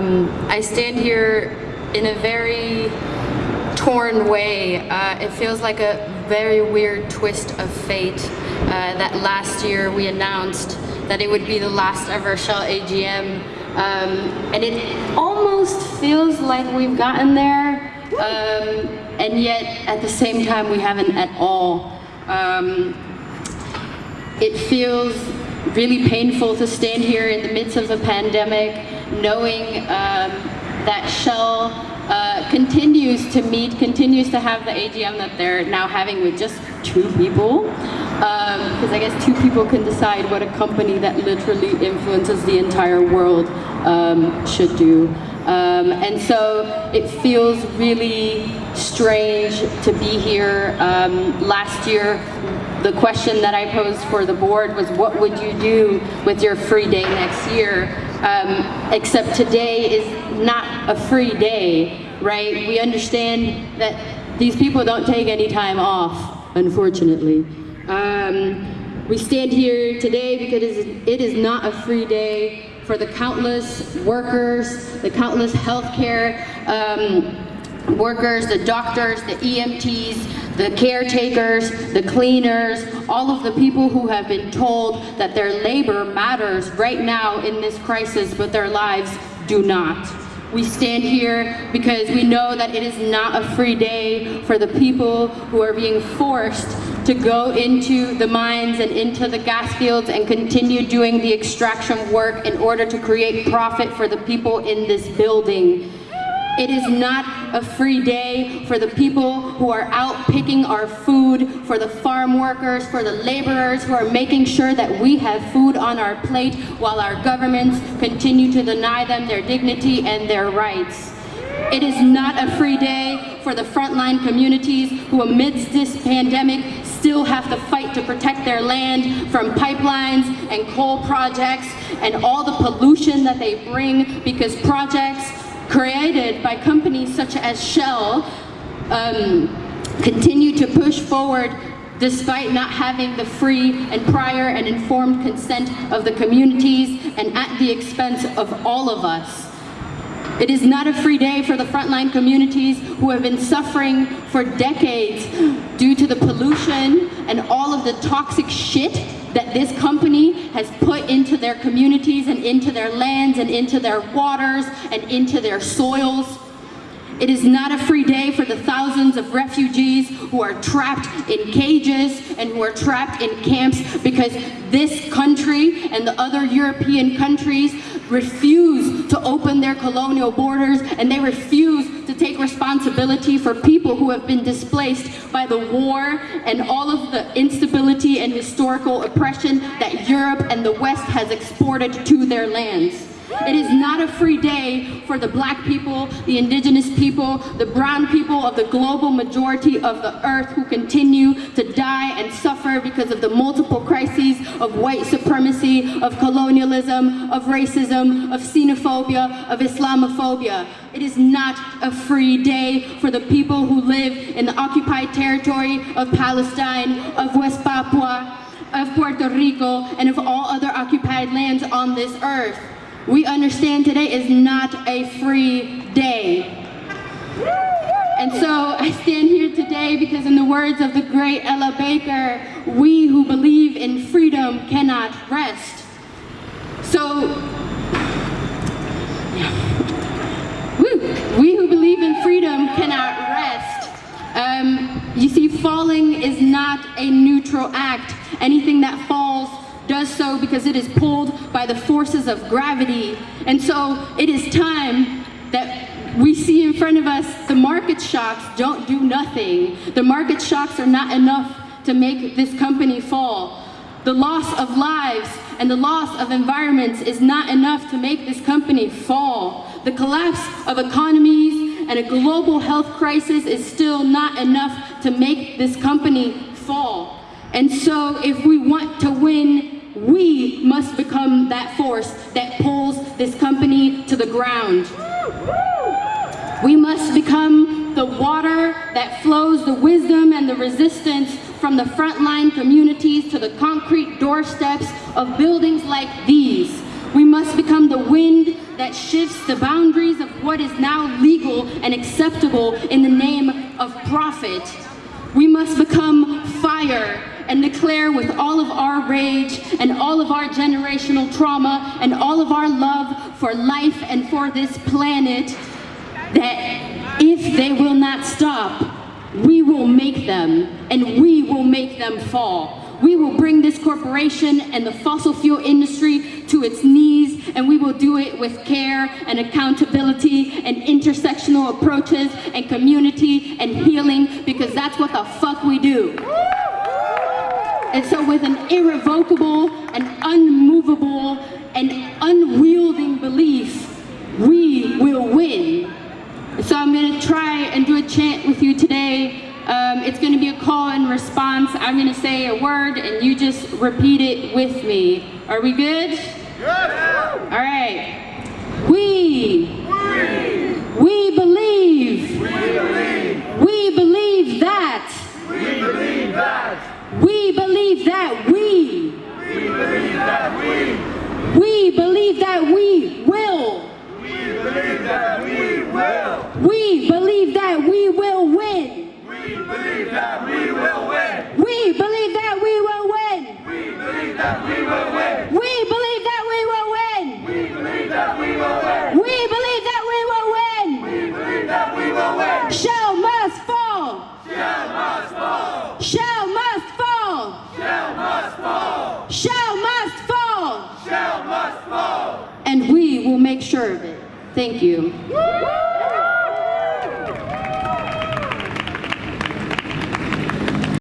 Um, I stand here in a very torn way. Uh, it feels like a very weird twist of fate uh, that last year we announced that it would be the last ever Shell AGM. Um, and it almost feels like we've gotten there, um, and yet at the same time we haven't at all. Um, it feels really painful to stand here in the midst of a pandemic, knowing um, that Shell uh, continues to meet, continues to have the AGM that they're now having with just two people. Because um, I guess two people can decide what a company that literally influences the entire world um, should do. Um, and so it feels really strange to be here. Um, last year, the question that I posed for the board was what would you do with your free day next year? Um, except today is not a free day, right? We understand that these people don't take any time off, unfortunately. Um, we stand here today because it is not a free day for the countless workers, the countless healthcare um, workers, the doctors, the EMTs, the caretakers, the cleaners, all of the people who have been told that their labor matters right now in this crisis, but their lives do not. We stand here because we know that it is not a free day for the people who are being forced to go into the mines and into the gas fields and continue doing the extraction work in order to create profit for the people in this building. It is not a free day for the people who are out picking our food, for the farm workers, for the laborers who are making sure that we have food on our plate while our governments continue to deny them their dignity and their rights. It is not a free day for the frontline communities who amidst this pandemic still have to fight to protect their land from pipelines and coal projects and all the pollution that they bring because projects created by companies such as Shell um, continue to push forward despite not having the free and prior and informed consent of the communities and at the expense of all of us. It is not a free day for the frontline communities who have been suffering for decades due to the pollution and all of the toxic shit that this company has put into their communities and into their lands and into their waters and into their soils. It is not a free day for the thousands of refugees who are trapped in cages and who are trapped in camps because this country and the other European countries refuse to open their colonial borders and they refuse to take responsibility for people who have been displaced by the war and all of the instability and historical oppression that Europe and the West has exported to their lands. It is not a free day for the black people, the indigenous people, the brown people of the global majority of the earth who continue to die and suffer because of the multiple crises of white supremacy, of colonialism, of racism, of xenophobia, of Islamophobia. It is not a free day for the people who live in the occupied territory of Palestine, of West Papua, of Puerto Rico, and of all other occupied lands on this earth we understand today is not a free day. And so I stand here today because in the words of the great Ella Baker, we who believe in freedom cannot rest. So, we who believe in freedom cannot rest. Um, you see, falling is not a neutral act. Anything that falls does so because it is pulled by the forces of gravity. And so it is time that we see in front of us the market shocks don't do nothing. The market shocks are not enough to make this company fall. The loss of lives and the loss of environments is not enough to make this company fall. The collapse of economies and a global health crisis is still not enough to make this company fall. And so if we want to win we must become that force that pulls this company to the ground. We must become the water that flows the wisdom and the resistance from the frontline communities to the concrete doorsteps of buildings like these. We must become the wind that shifts the boundaries of what is now legal and acceptable in the name of profit. We must become fire and declare with all of our rage and all of our generational trauma and all of our love for life and for this planet that if they will not stop, we will make them and we will make them fall. We will bring this corporation and the fossil fuel industry to its knees and we will do it with care and accountability and intersectional approaches and community and healing because that's what the fuck we do. So with an irrevocable and unmovable and unwielding belief, we will win. So I'm gonna try and do a chant with you today. Um, it's gonna be a call and response. I'm gonna say a word and you just repeat it with me. Are we good? Yes. All right. We Shell must fall. Shell must fall. And we will make sure of it. Thank you.